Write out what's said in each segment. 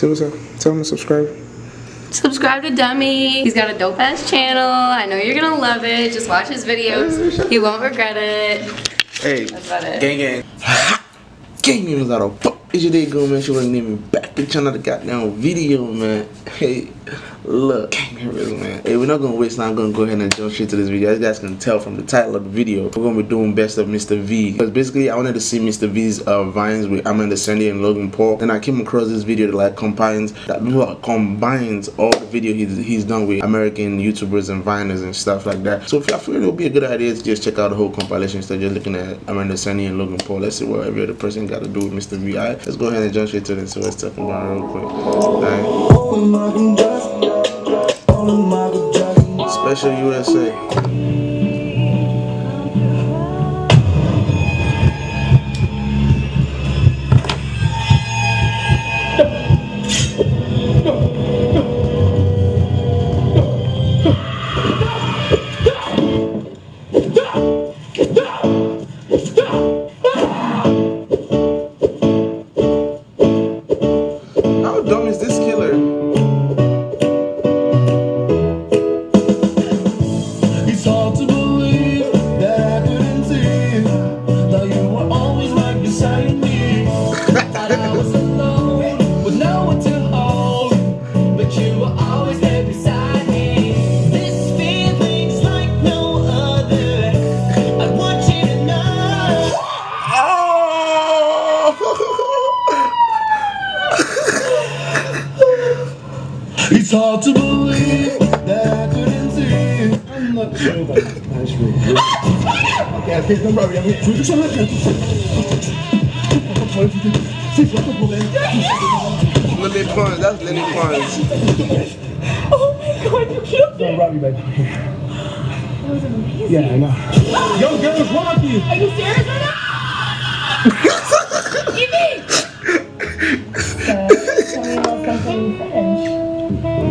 Say what's up. Tell him to subscribe. Subscribe to Dummy. He's got a dope ass channel. I know you're gonna love it. Just watch his videos. You won't regret it. Hey, That's about it. gang gang. gang gang was out of fuck. It's your day go man. She wasn't even back to another goddamn video, man. Hey, look, gang gang man. Hey, we're not gonna waste time. I'm gonna go ahead and jump straight to this video. As you guys can tell from the title of the video, we're gonna be doing best of Mr. V. Because basically, I wanted to see Mr. V's uh, vines with Amanda Cerny and Logan Paul. and I came across this video that like combines that well, combines all the video he's, he's done with American YouTubers and Viners and stuff like that. So if I feel it would be a good idea to just check out the whole compilation instead of just looking at Amanda Cerny and Logan Paul. Let's see what every other person got to do with Mr. V. Alright, let's go ahead and jump straight to this. So let's talk about it real quick. Special USA. It's hard to believe that I couldn't see. I'm not sure about this. That's really good. Okay, okay, don't worry. I'm going to do something. C'est quoi ton problème Lele Pons, that's Lele Pons. Oh my god, you killed Don't me! baby. That was amazing. Yeah, I know. Yo, girl, what's wrong you? Are you serious right now? Evie! So, tell me uh, about something in French.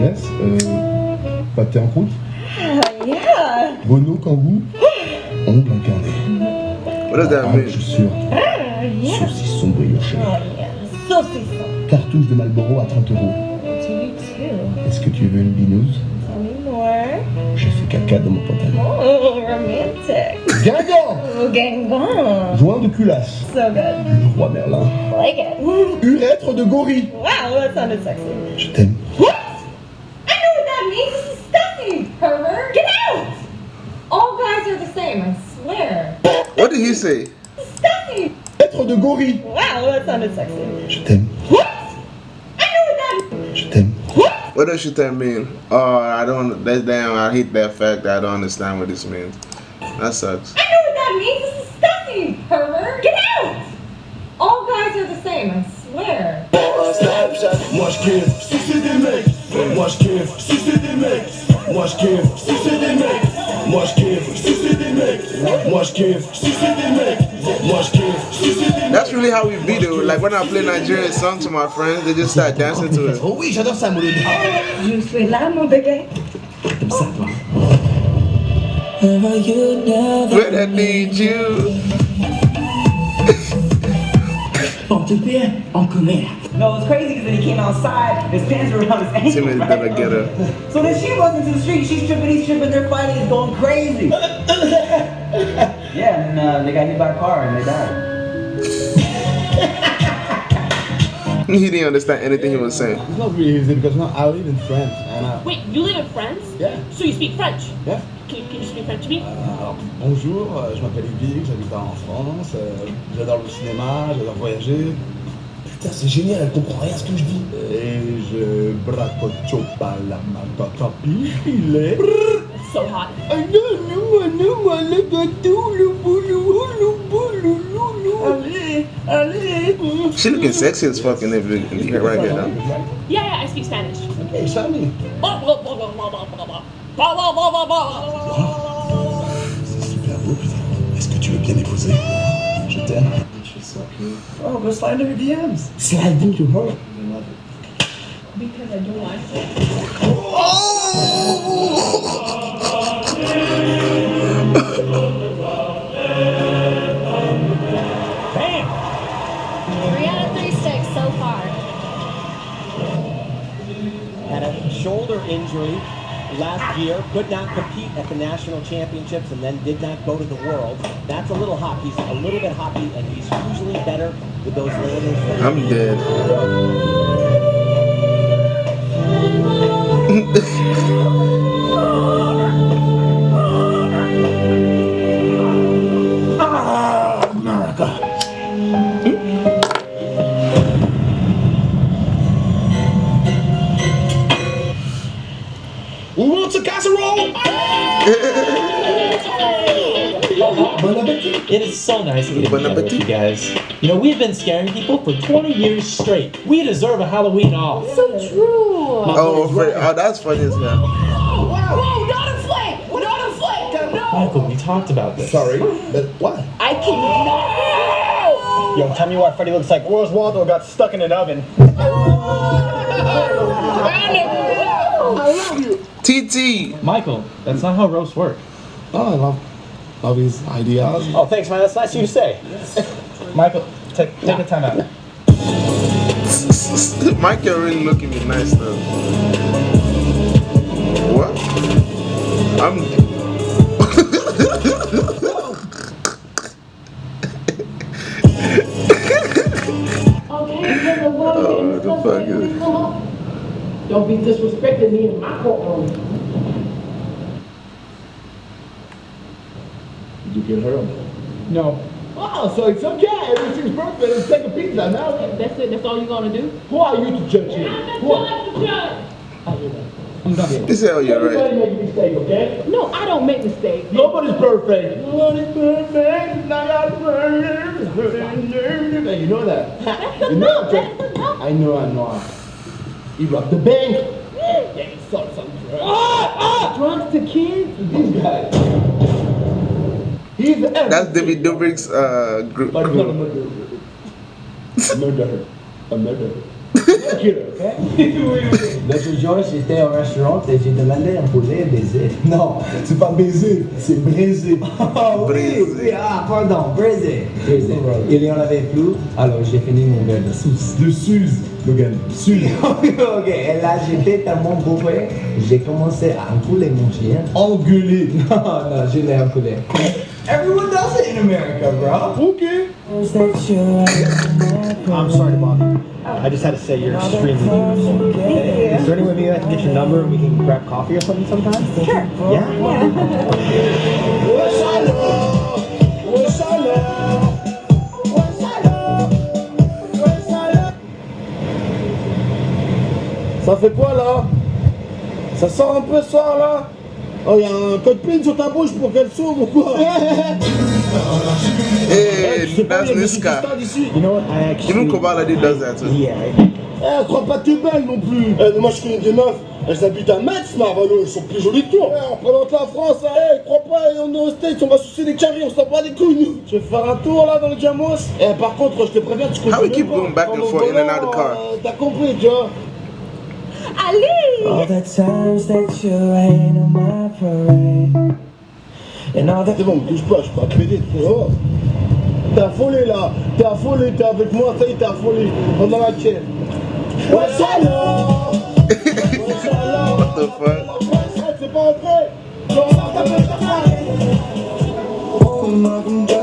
Yes, euh, pâté en croûte, Uh, yeah. Bono, Kangoo, ongle incarné. What does that Ah, mean? chaussures, Uh, yeah. saucisson brioché, Oh yeah. Saucisson. cartouche de Marlboro à 30 euros. To you too. Est-ce que tu veux une binouse. J'ai fait caca dans mon pantalon. Oh, romantic. Guingamp Oh, gangbang. Joint de culasse. So good. Le roi Merlin. Like it. Urètre de gorille. Wow, that sounded sexy. Je t'aime. What did he say? Disgusting. Urètre de gorille. Wow, that sounded sexy. Je t'aime. What? I know what that Je t'aime. What What does that mean? Oh, I don't. That's damn. I hate that fact. I don't understand what this means. That sucks. I That's really how we beat it. Like when I play Nigerian song to my friends, they just start dancing to it. Oh oui, j'adore ça, Mouloud. Je suis là, mon bébé. Comme ça, toi. When I need you. Porte-père en colère. No, it was crazy because then he came outside, his pants were around his ankles. Timothy right? better get her. So then she runs into the street, she's tripping, he's tripping, they're fighting, it's going crazy. uh, they got hit by a car and they died. He didn't understand anything he was saying. It's not really easy because now I live in France and uh, Wait, you live in France? yeah, So you speak French? yeah. Can, can you speak French to me? Alors, bonjour, euh, je m'appelle Yvick, j'habite en France, euh, j'adore le cinéma, j'adore voyager. Putain, c'est génial, elle comprend rien à ce que je dis. Et je bracochopa la matata pile. So hot. Allez, allez. She looking sexy as fuck in that video right here now. Yeah, yeah, I speak Spanish. Blah, blah, blah. C'est super beau, putain. Est-ce que tu veux bien épouser Je t'aime. Oh, go slide into her DMs. Slide into her. Because I don't want to. Year, could not compete at the national championships, and then did not go to the world. That's a little hot. He's a little bit hoppy, and he's usually better with those. I'm dead. It is so nice to get Bon together with you guys. You know, we've been scaring people for 20 years straight. We deserve a Halloween off. So true. Oh, Fred. Oh, that's funny as hell. Whoa, not a flake! Not a flake! No! Michael, we talked about this. Sorry, but what? I cannot! Yo, tell me why Freddy looks like Where's Waldo got stuck in an oven. I love you. TT. Michael, that's not how roasts work. Oh, I love, love his ideas. Oh, thanks, man. That's nice of you to say. Michael, take take a time out. Michael really looking me nice though. What? I'm. oh, the fuck is? Don't be disrespecting me in my courtroom. Did you get her? No. Oh, so it's okay. Everything's perfect. Let's take a pizza now. That's it. That's all you're gonna do? Who are you to judge him? Who are you to judge? I'm done. This hell, you're right. Everybody make a mistake, okay? No, I don't make mistakes. Nobody's perfect. Nobody's perfect. Not got perfect. You know that. You know that. I know, I know. He robbed the bank. Yeah, he sold some drugs. Ah, Drugs to kids? This guy. He's the That's David Dobrik's uh, group. But he's not a murderer. A murderer. A murderer. Killer, okay? L'autre jour, j'étais au restaurant et j'ai demandé un poulet baiser. Non, c'est pas baiser, c'est brisé. Ah oui, Brisé. oui, ah pardon, brisé. Brisé. Il y en avait plus, alors j'ai fini mon verre de sauce. De Suze, Logan. Suze. ok, et là j'étais tellement bourré, j'ai commencé à encouler mon chien. Engueulé. Non, non, je l'ai encoulé. Everyone does it in America, bro. Okay. I'm sorry bother you. I just had to say you're extremely beautiful. Is there any way maybe I can get your number and we can grab coffee or something sometime? Sure. Yeah? Ça fait quoi là? Ça sort un peu soir là? Oh y'a un code PIN sur ta bouche pour qu'elle s'ouvre ou quoi? Hey, that's Niska. stades ici You know what? I actually. Even Kobaladi does that too. Yeah. Eh, crois pas que t'es belle non plus. Eh, moi je connais des meufs, elles habitent à Metz, Marvalo, elles sont plus jolies que toi. Eh, on représente la France, hein, eh, crois pas, on est aux States, on va sucer des carrés, on s'en bat les couilles, nous. Tu veux faire un tour là dans le Jamos. Eh, par contre, je te préviens, tu How we conduis keep going back and au forth, in and out the car? euh, T'as compris, tu vois. Ali! All the times that you rain on my parade. And all the C'est bon, me touche pas, je peux pas te m'aider, frérot T'es affolé là, t'es affolé, t'es avec moi, ça y est, t'es affolé, pendant la chaîne. Ouais, alors Ouais, alors What the fuck?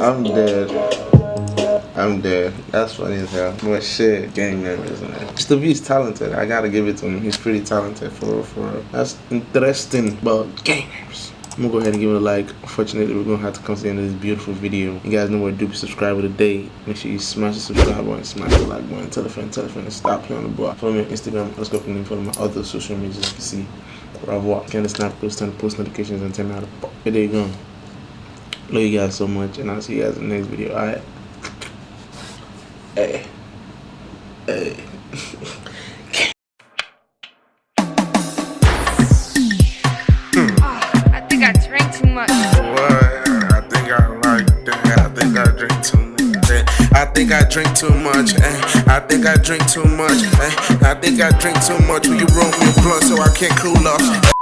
I'm dead. I'm dead. That's funny as hell. But shit, gang members, man. Mr. Is talented. I gotta give it to him. He's pretty talented for real, for real. That's interesting. But gang members. I'm gonna go ahead and give it a like. Unfortunately, we're gonna have to come to the end of this beautiful video. You guys know what to do. Subscribe today. Make sure you smash the subscribe button, smash the like button, tell a friend, tell a friend, and stop playing on the ball. Follow me on Instagram. Let's go from follow my other social medias. You can see walk. Can the snap post and post notifications and tell me how to. Here they go. Love you guys so much, and I'll see you guys in the next video. All right. Hey. Hey. think I drink too much. eh. I think I drink too much. eh. I think I drink too much. Will you roll me a blunt so I can't cool off?